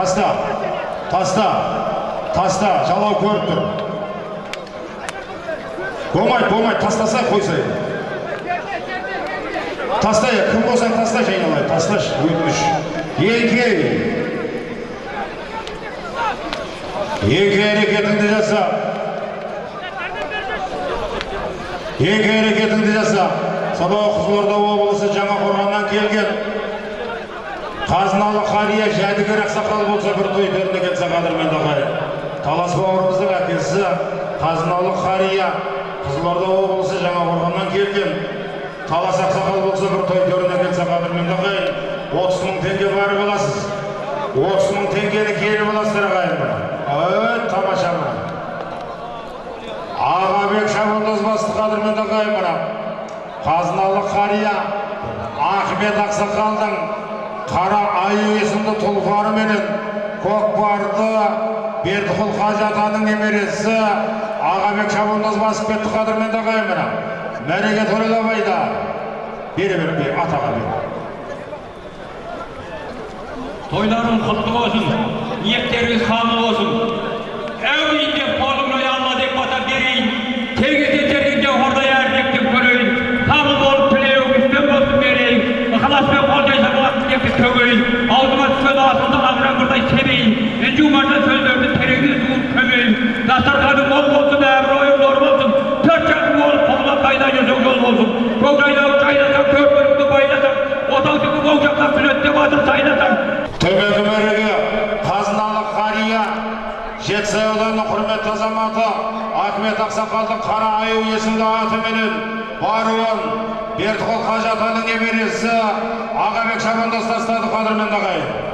таста. Таста. Таста. Жалау көріп тұр. Болмайды болмайды. Тастасай қойсай тастай кім болсаң тасташы айналайын тасташы өтініш. Еңкей еңкей әрекетіңді жаса еңкей әрекетіңді жаса сонау қызылорда облысы жаңақорғаннан келген. Қазыналы қария жәдігер ақсақал болса бір той төріне келсе қадірменді ағайын талас бауырымыздың әкесі қазыналы қария қызылорда облысы жаңақорғаннан келген. Талас ақсақал болса бір той төріне келсе қадірменді ағайын отыз мың теңге барып аласыз отыз мың теңгені келіп аласыздар ағайын өй тамаша ағабек қадірменді ағайын мына. Қазыналы қария ахмет ақсақалдың қара аю есімді тұлпары менен көкпарды бердіқұл қажы атаның немересі ағабек шабандоз басып кетті қадірменді ағайын мына мәреге тойлабайда бере бер бер атаға бер Toyların kutlu olsun. Niyetleriniz kabul olsun. Evliyinde Dastarkanı bol olsun, emroyum doğru olsun. Dört çarpı olup koluna kaynayacak yol olsun. Kograyla uçaynasam, kör bölümde baylasam. Otağıtıkı boğacaklar, sünette мәреге қазыналы қария жетісай ауданының құрметті азаматы ахмет ақсақалдың қара аю есімді атыменен баруын бердіқұл қажы атаның немересі ағабек шабандоз тастады қадірменді ағайын